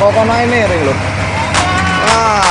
kokonoke miring lho. Wah.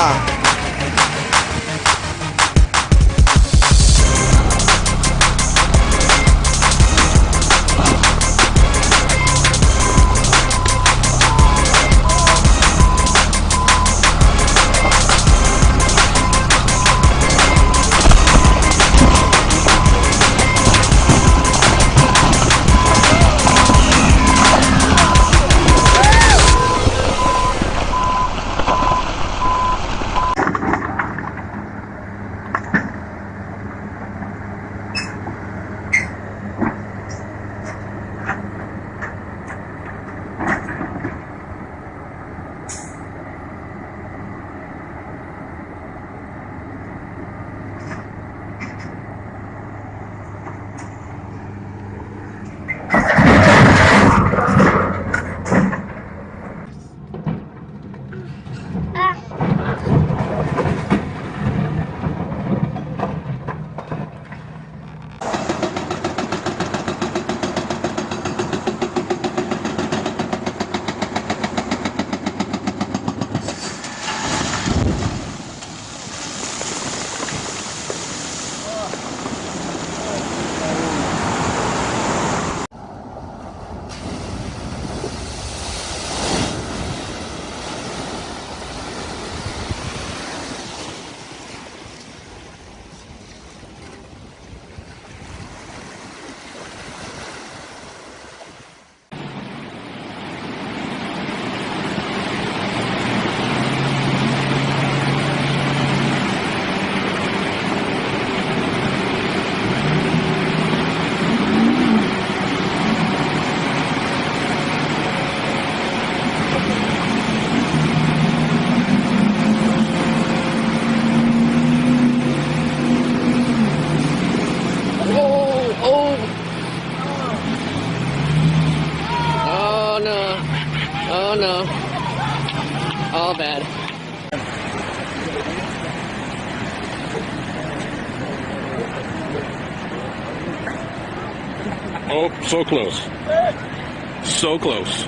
Oh. All bad. Oh, so close. So close.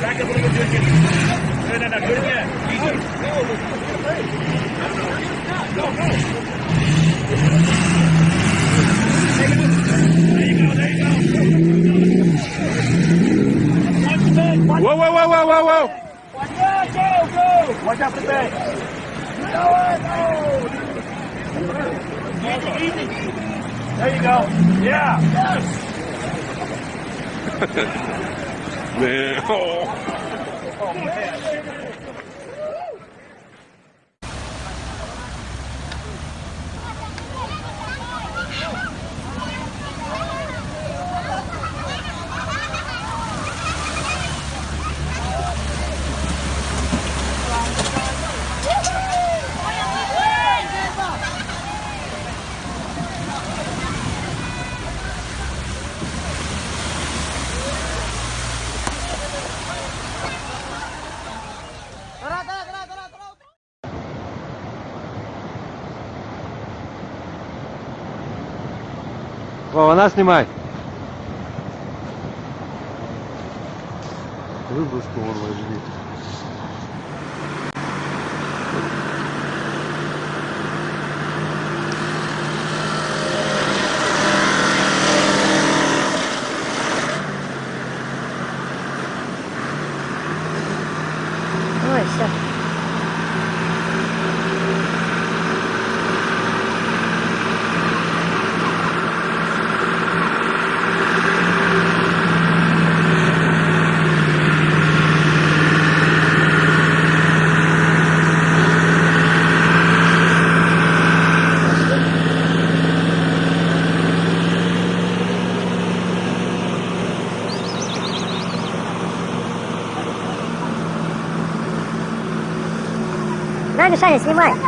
Back up a little bit. No, no, no. Good again. Easy. Go, go. There you go. There you go. Watch the bed. Watch Whoa, whoa, whoa, whoa, whoa, whoa. Watch out. Go, go. Watch out for the bed. Go it. Easy, easy. There you go. Yeah. Yes. Man, oh. Oh, man. Вова, нас снимай. Выброску вон возьми. мешали снимать.